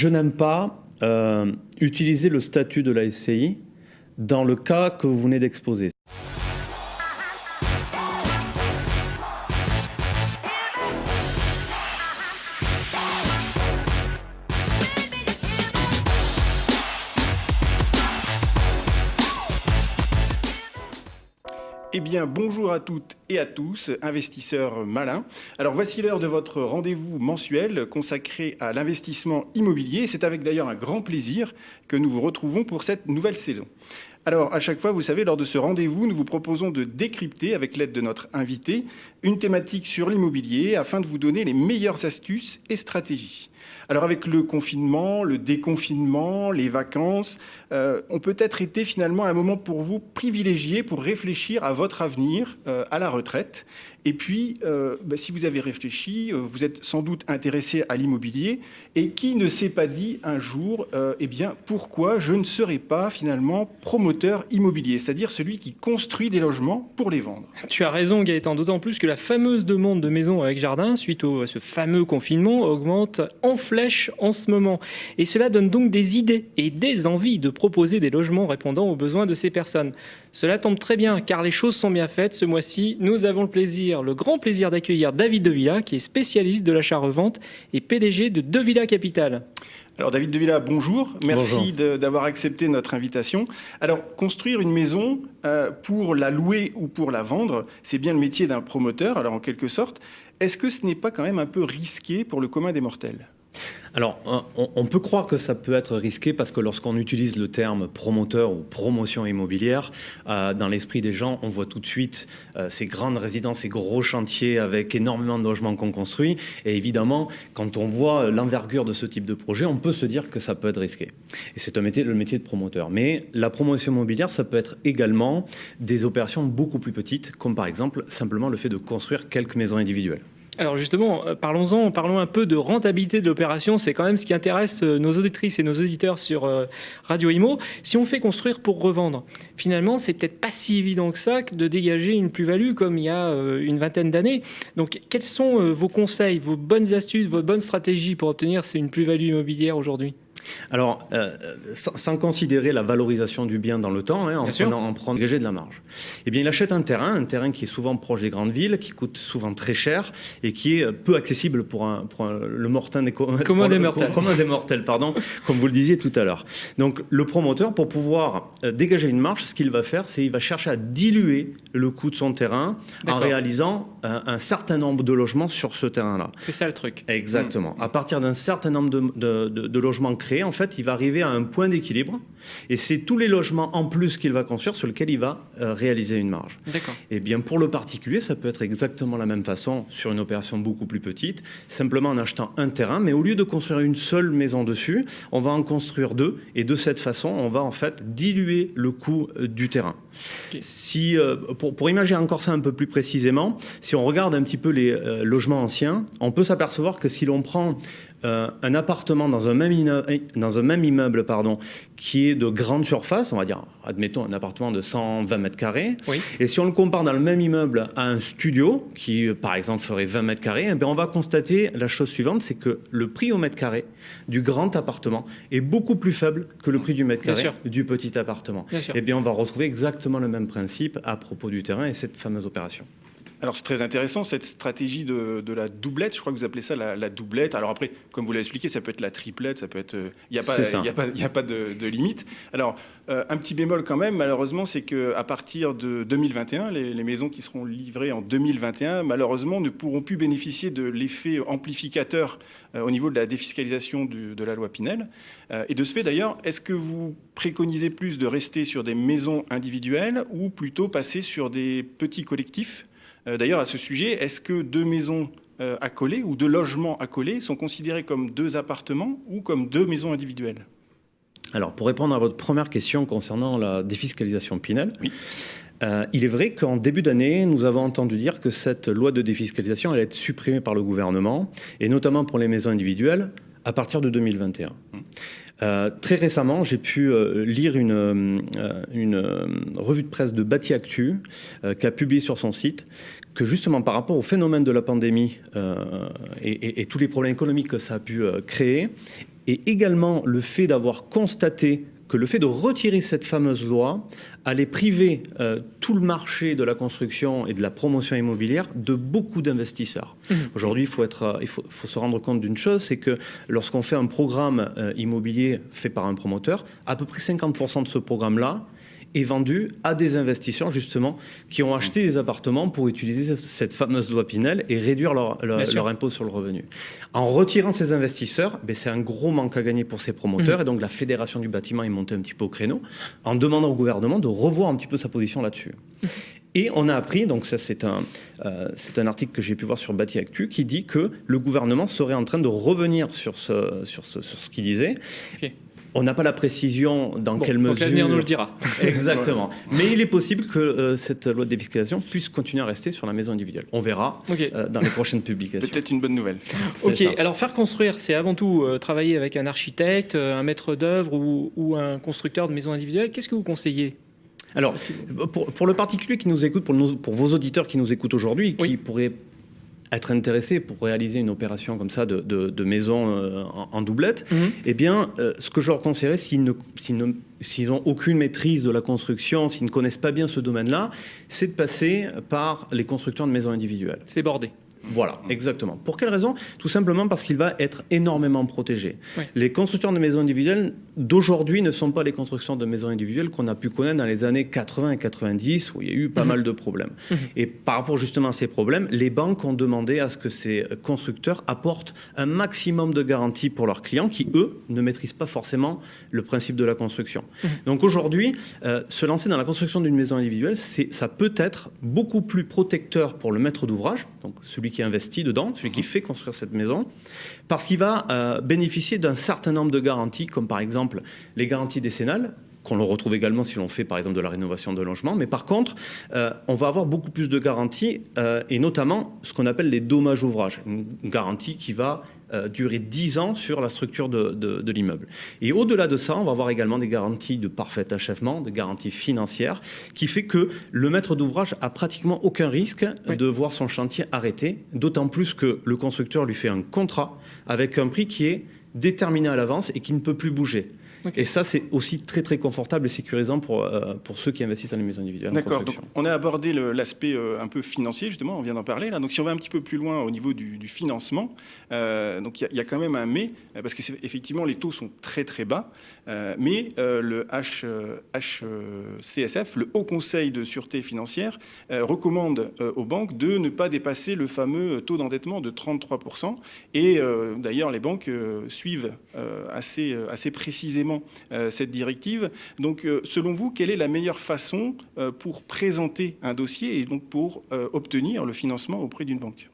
Je n'aime pas euh, utiliser le statut de la SCI dans le cas que vous venez d'exposer. Bonjour à toutes et à tous, investisseurs malins. Alors, voici l'heure de votre rendez-vous mensuel consacré à l'investissement immobilier. C'est avec d'ailleurs un grand plaisir que nous vous retrouvons pour cette nouvelle saison. Alors, à chaque fois, vous savez, lors de ce rendez-vous, nous vous proposons de décrypter, avec l'aide de notre invité, une thématique sur l'immobilier afin de vous donner les meilleures astuces et stratégies. Alors avec le confinement, le déconfinement, les vacances, euh, on peut être été finalement un moment pour vous privilégié pour réfléchir à votre avenir, euh, à la retraite. Et puis, euh, bah, si vous avez réfléchi, vous êtes sans doute intéressé à l'immobilier. Et qui ne s'est pas dit un jour, eh bien, pourquoi je ne serai pas finalement promoteur immobilier, c'est-à-dire celui qui construit des logements pour les vendre Tu as raison, Gaëtan, d'autant plus que la fameuse demande de maisons avec jardin, suite à ce fameux confinement, augmente en flèche en ce moment. Et cela donne donc des idées et des envies de proposer des logements répondant aux besoins de ces personnes. Cela tombe très bien car les choses sont bien faites. Ce mois-ci, nous avons le plaisir, le grand plaisir d'accueillir David Devilla qui est spécialiste de l'achat-revente et PDG de Devilla Capital. Alors David Devilla, bonjour. Merci d'avoir accepté notre invitation. Alors construire une maison euh, pour la louer ou pour la vendre, c'est bien le métier d'un promoteur. Alors en quelque sorte, est-ce que ce n'est pas quand même un peu risqué pour le commun des mortels? Alors, on, peut croire que ça peut être risqué parce que lorsqu'on utilise le terme promoteur ou promotion immobilière, euh, dans l'esprit des gens, on voit tout de suite euh, ces grandes résidences, ces gros chantiers avec énormément de logements qu'on construit. Et évidemment, quand on voit l'envergure de ce type de projet, on peut se dire que ça peut être risqué. Et c'est le métier de promoteur. Mais la promotion immobilière, ça peut être également des opérations beaucoup plus petites, comme par exemple simplement le fait de construire quelques maisons individuelles. Alors justement, euh, parlons-en, parlons un peu de rentabilité de l'opération. C'est quand même ce qui intéresse euh, nos auditrices et nos auditeurs sur euh, Radio Imo. Si on fait construire pour revendre, finalement, c'est peut-être pas si évident que ça de dégager une plus-value comme il y a une vingtaine d'années. Donc, quels sont vos conseils, vos bonnes astuces, vos bonnes stratégies pour obtenir une plus-value immobilière aujourd'hui? Alors, euh, sans, considérer la valorisation du bien dans le temps, hein, en, prenant, en prenant de la marge, eh bien, il achète un terrain, un terrain qui est souvent proche des grandes villes, qui coûte souvent très cher et qui est peu accessible pour, un, le mortel des, commun des mortels. des mortels, pardon, comme vous le disiez tout à l'heure. Donc, le promoteur, pour pouvoir euh, dégager une marge, ce qu'il va faire, c'est il va chercher à diluer le coût de son terrain en réalisant un, certain nombre de logements sur ce terrain-là. C'est ça le truc. Exactement. À partir d'un certain nombre de, de, de logements créés, en fait, il va arriver à un point d'équilibre. Et c'est tous les logements en plus qu'il va construire sur lesquels il va euh, réaliser une marge. D'accord. Et eh bien, pour le particulier, ça peut être exactement la même façon sur une opération beaucoup plus petite, simplement en achetant un terrain, mais au lieu de construire une seule maison dessus, on va en construire deux. Et de cette façon, on va en fait diluer le coût euh, du terrain. Si, euh, pour, pour, imaginer encore ça un peu plus précisément, si on regarde un petit peu les logements anciens, on peut s'apercevoir que si l'on prend euh, un appartement dans un même, dans un même immeuble pardon, qui est de grande surface, on va dire, admettons un appartement de 120 mètres carrés, et si on le compare dans le même immeuble à un studio qui, par exemple, ferait 20 mètres carrés, eh on va constater la chose suivante, c'est que le prix au mètre carré du grand appartement est beaucoup plus faible que le prix du mètre carré du petit appartement. Et eh bien, on va retrouver exactement le même principe à propos du terrain et cette fameuse opération. Alors c'est très intéressant cette stratégie de, la doublette, je crois que vous appelez ça la, doublette. Alors après, comme vous l'avez expliqué, ça peut être la triplette, ça peut être... Il n'y a, pas, a, pas de, limite. Alors euh, un petit bémol quand même, malheureusement, c'est qu'à partir de 2021, les, maisons qui seront livrées en 2021, malheureusement, ne pourront plus bénéficier de l'effet amplificateur euh, au niveau de la défiscalisation de la loi Pinel. Euh, et de ce fait d'ailleurs, est-ce que vous préconisez plus de rester sur des maisons individuelles ou plutôt passer sur des petits collectifs? euh, d'ailleurs, à ce sujet, est-ce que deux maisons euh, accolées ou deux logements accolés sont considérés comme deux appartements ou comme deux maisons individuelles? Alors, pour répondre à votre première question concernant la défiscalisation Pinel, euh, il est vrai qu'en début d'année, nous avons entendu dire que cette loi de défiscalisation allait être supprimée par le gouvernement, et notamment pour les maisons individuelles, à partir de 2021. Euh, très récemment, j'ai pu euh, lire une, euh, revue de presse de Bâti Actu qui a publié sur son site que justement par rapport au phénomène de la pandémie et, et, tous les problèmes économiques que ça a pu créer, et également le fait d'avoir constaté que le fait de retirer cette fameuse loi allait priver euh, tout le marché de la construction et de la promotion immobilière de beaucoup d'investisseurs. Mmh. Aujourd'hui, il, faut, être, euh, il faut, faut se rendre compte d'une chose, c'est que lorsqu'on fait un programme euh, immobilier fait par un promoteur, à peu près 50% de ce programme-là est vendu à des investisseurs justement qui ont acheté des appartements pour utiliser cette fameuse loi Pinel et réduire leur, leur, impôt sur le revenu. En retirant ces investisseurs, ben c'est un gros manque à gagner pour ces promoteurs mmh. et donc la fédération du bâtiment est montée un petit peu au créneau en demandant au gouvernement de revoir un petit peu sa position là-dessus. Mmh. Et on a appris, donc ça c'est un, euh, c'est un article que j'ai pu voir sur Bâti Actu, qui dit que le gouvernement serait en train de revenir sur ce, sur ce, sur ce qu'il disait. On n'a pas la précision dans quelle mesure. L'avenir nous le dira. Exactement. Mais il est possible que euh, cette loi de défiscalisation puisse continuer à rester sur la maison individuelle. On verra euh, dans les prochaines publications. Peut-être une bonne nouvelle. Ok. Alors faire construire, c'est avant tout euh, travailler avec un architecte, un maître d'œuvre ou, un constructeur de maison individuelle. Qu'est-ce que vous conseillez? Alors, pour, le particulier qui nous écoute, pour, pour vos auditeurs qui nous écoutent aujourd'hui, qui pourraient être intéressé pour réaliser une opération comme ça de, de, maison euh, en, doublette, mhm. eh bien, euh, ce que je leur conseillerais, s'ils n'ont aucune maîtrise de la construction, s'ils ne connaissent pas bien ce domaine-là, c'est de passer par les constructeurs de maisons individuelles. C'est bordé. Voilà, exactement. Pour quelle raison? Tout simplement parce qu'il va être énormément protégé. Les constructeurs de maisons individuelles d'aujourd'hui ne sont pas les constructions de maisons individuelles qu'on a pu connaître dans les années 80 et 90 où il y a eu pas mhm. mal de problèmes. Mhm. Et par rapport justement à ces problèmes, les banques ont demandé à ce que ces constructeurs apportent un maximum de garanties pour leurs clients qui, eux, ne maîtrisent pas forcément le principe de la construction. Donc aujourd'hui, euh, se lancer dans la construction d'une maison individuelle, ça peut être beaucoup plus protecteur pour le maître d'ouvrage, donc celui qui investit dedans, celui qui mhm. fait construire cette maison, parce qu'il va euh, bénéficier d'un certain nombre de garanties, comme par exemple les garanties décennales, qu'on le retrouve également si l'on fait par exemple de la rénovation de logement. Mais par contre, euh, on va avoir beaucoup plus de garanties, euh, et notamment ce qu'on appelle les dommages ouvrages, une garantie qui va euh, durer 10 ans sur la structure de, l'immeuble. Et au-delà de ça, on va avoir également des garanties de parfait achèvement, des garanties financières, qui fait que le maître d'ouvrage a pratiquement aucun risque de voir son chantier arrêté, d'autant plus que le constructeur lui fait un contrat avec un prix qui est déterminé à l'avance et qui ne peut plus bouger. Et ça, c'est aussi très très confortable et sécurisant pour, euh, pour ceux qui investissent dans les maisons individuelles. D'accord. Donc on a abordé l'aspect euh, un peu financier justement. On vient d'en parler là. Donc si on va un petit peu plus loin au niveau du, financement, euh, donc il y, a quand même un mais parce que effectivement les taux sont très très bas, mais le H, HCSF, le Haut Conseil de sûreté financière, recommande aux banques de ne pas dépasser le fameux taux d'endettement de 33% Et d'ailleurs les banques suivent assez assez précisément euh, cette directive. Donc, euh, selon vous, quelle est la meilleure façon euh, pour présenter un dossier et donc pour obtenir le financement auprès d'une banque?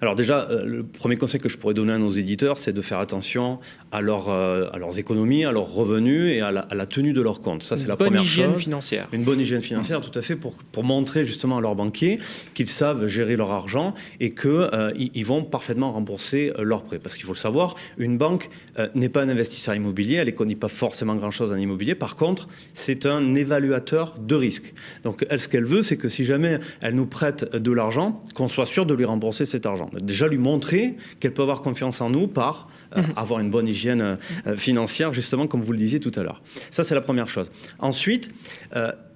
Alors déjà, euh, le premier conseil que je pourrais donner à nos éditeurs, c'est de faire attention à, leur, euh, à, leurs économies, à leurs revenus et à la, tenue de leurs comptes. Ça, c'est la première chose. Une bonne hygiène financière. Une bonne hygiène financière, tout à fait, pour, pour montrer justement à leurs banquiers qu'ils savent gérer leur argent et qu'ils euh, ils vont parfaitement rembourser leurs prêts. Parce qu'il faut le savoir, une banque n'est pas un investisseur immobilier, elle ne connaît pas forcément grand-chose en immobilier. Par contre, c'est un évaluateur de risque. Donc, elle, ce qu'elle veut, c'est que si jamais elle nous prête de l'argent, qu'on soit sûr de lui rembourser cet argent. Déjà lui montrer qu'elle peut avoir confiance en nous par euh, mhm. avoir une bonne hygiène euh, euh, financière, justement, comme vous le disiez tout à l'heure. Ça, c'est la première chose. Ensuite,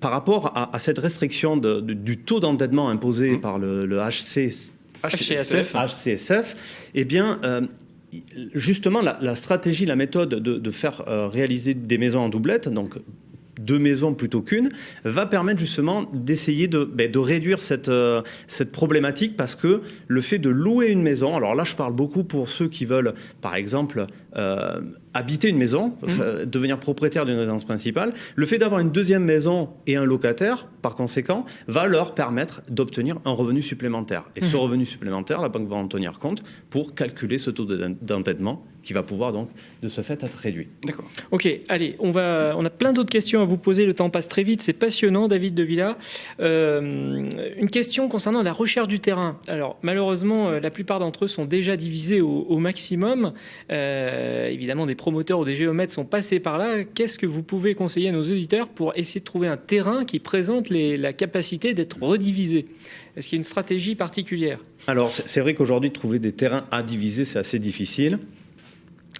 par rapport à, cette restriction du taux d'endettement imposé mhm. par le, HCSF, HCSF, eh bien, justement, la, stratégie, la méthode de, de faire réaliser des maisons en doublette, donc deux maisons plutôt qu'une, va permettre justement d'essayer de, ben, réduire cette, euh, cette problématique parce que le fait de louer une maison, alors là je parle beaucoup pour ceux qui veulent par exemple euh, habiter une maison, mmh. devenir propriétaire d'une résidence principale, le fait d'avoir une deuxième maison et un locataire, par conséquent, va leur permettre d'obtenir un revenu supplémentaire. Et ce mmh. revenu supplémentaire, la banque va en tenir compte pour calculer ce taux d'endettement qui va pouvoir donc de ce fait être réduit. D'accord. Ok, allez, on, va, on a plein d'autres questions à vous poser, le temps passe très vite, c'est passionnant David de Villa. Euh, une question concernant la recherche du terrain. Alors malheureusement, euh, la plupart d'entre eux sont déjà divisés au, maximum. Euh, évidemment, des promoteurs ou des géomètres sont passés par là. Qu'est-ce que vous pouvez conseiller à nos auditeurs pour essayer de trouver un terrain qui présente la capacité d'être redivisé? Est-ce qu'il y a une stratégie particulière? Alors c'est vrai qu'aujourd'hui, trouver des terrains à diviser, c'est assez difficile.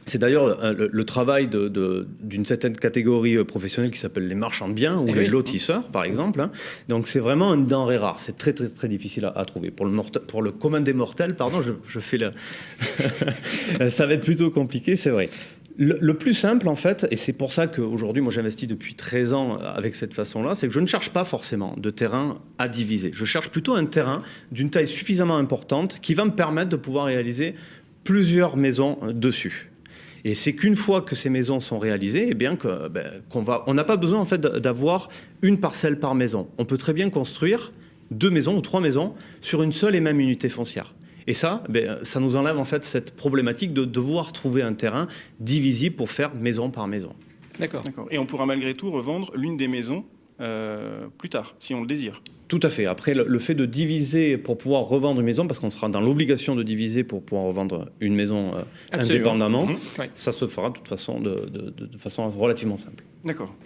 C'est d'ailleurs euh, le, travail d'une certaine catégorie euh, professionnelle qui s'appelle les marchands de biens ou eh les lotisseurs, par exemple. Hein. Donc c'est vraiment une denrée rare. C'est très très très difficile à, trouver. Pour le, pour le commun des mortels, pardon, je, fais le... ça va être plutôt compliqué, c'est vrai. Le, plus simple, en fait, et c'est pour ça qu'aujourd'hui, moi j'investis depuis 13 ans avec cette façon-là, c'est que je ne cherche pas forcément de terrain à diviser. Je cherche plutôt un terrain d'une taille suffisamment importante qui va me permettre de pouvoir réaliser plusieurs maisons dessus. Et c'est qu'une fois que ces maisons sont réalisées, eh bien que, ben, qu'on va, on n'a pas besoin en fait d'avoir une parcelle par maison. On peut très bien construire deux maisons ou trois maisons sur une seule et même unité foncière. Et ça, ben, ça nous enlève en fait cette problématique de devoir trouver un terrain divisible pour faire maison par maison. D'accord. Et on pourra malgré tout revendre l'une des maisons euh, plus tard, si on le désire. Tout à fait. Après, le, fait de diviser pour pouvoir revendre une maison, parce qu'on sera dans l'obligation de diviser pour pouvoir revendre une maison euh, indépendamment, mhm. ça se fera de toute façon de, façon relativement simple. D'accord.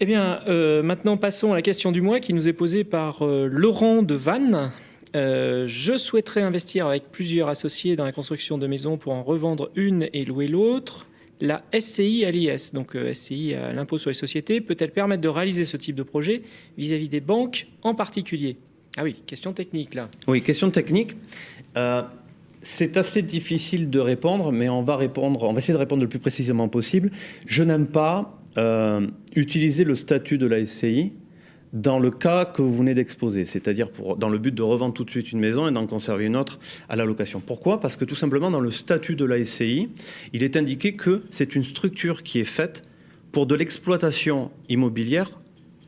Eh bien, euh, maintenant passons à la question du mois qui nous est posée par Laurent de Vannes. je souhaiterais investir avec plusieurs associés dans la construction de maisons pour en revendre une et louer l'autre la SCI à l'IS, donc euh, SCI à l'impôt sur les sociétés, peut-elle permettre de réaliser ce type de projet vis-à-vis des banques en particulier? Ah oui, question technique là. Oui, question technique. Euh, c'est assez difficile de répondre, mais on va répondre, on essayer de répondre le plus précisément possible. Je n'aime pas euh, utiliser le statut de la SCI dans le cas que vous venez d'exposer, c'est-à-dire dans le but de revendre tout de suite une maison et d'en conserver une autre à la location. Pourquoi? Parce que tout simplement, dans le statut de la SCI, il est indiqué que c'est une structure qui est faite pour de l'exploitation immobilière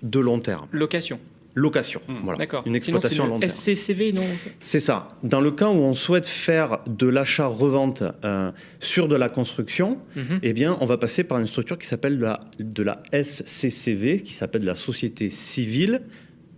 de long terme. Location location. Hmm. Voilà. Une exploitation long terme. SCCV, non C'est ça. Dans le cas où on souhaite faire de l'achat-revente euh, sur de la construction, mhm. eh bien, on va passer par une structure qui s'appelle la, de la SCCV, qui s'appelle la Société Civile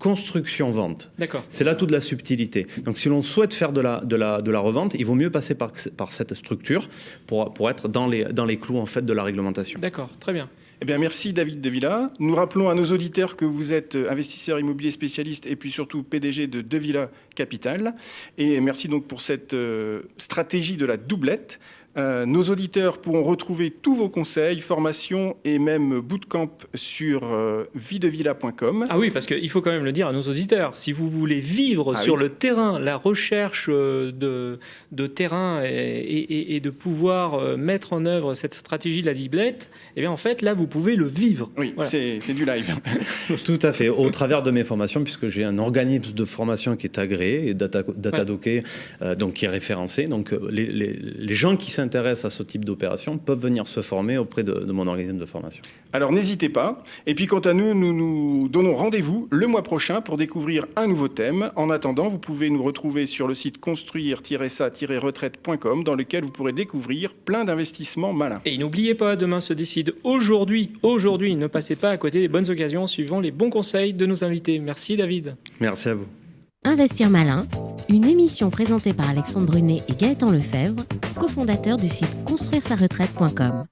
construction-vente. D'accord. C'est là toute la subtilité. Donc si l'on souhaite faire de la, de, la, de la revente, il vaut mieux passer par, par cette structure pour, pour être dans les, dans les clous en fait, de la réglementation. D'accord, très bien. Eh bien, merci David De Villa. Nous rappelons à nos auditeurs que vous êtes investisseur immobilier spécialiste et puis surtout PDG de De Villa Capital. Et merci donc pour cette euh, stratégie de la doublette. Euh, nos auditeurs pourront retrouver tous vos conseils, formations et même bootcamp sur euh, videvilla.com. Ah oui, parce qu'il faut quand même le dire à nos auditeurs. Si vous voulez vivre ah sur le terrain, la recherche euh, de, de terrain et, de pouvoir euh, mettre en œuvre cette stratégie de la diblette, eh bien en fait là vous pouvez le vivre. Oui, c'est du live. Tout à fait. Au travers de mes formations, puisque j'ai un organisme de formation qui est agréé et data, datadocké, donc qui est référencé. Donc les, les, les gens qui s'intéressent s'intéressent à ce type d'opération peuvent venir se former auprès de, mon organisme de formation. Alors n'hésitez pas. Et puis quant à nous, nous nous donnons rendez-vous le mois prochain pour découvrir un nouveau thème. En attendant, vous pouvez nous retrouver sur le site construire-ça-retraite.com dans lequel vous pourrez découvrir plein d'investissements malins. Et n'oubliez pas, demain se décide aujourd'hui. Aujourd'hui, ne passez pas à côté des bonnes occasions suivant les bons conseils de nos invités. Merci David. Merci à vous. Investir malin, une émission présentée par Alexandre Brunet et Gaëtan Lefebvre, cofondateur du site construire-sa-retraite.com.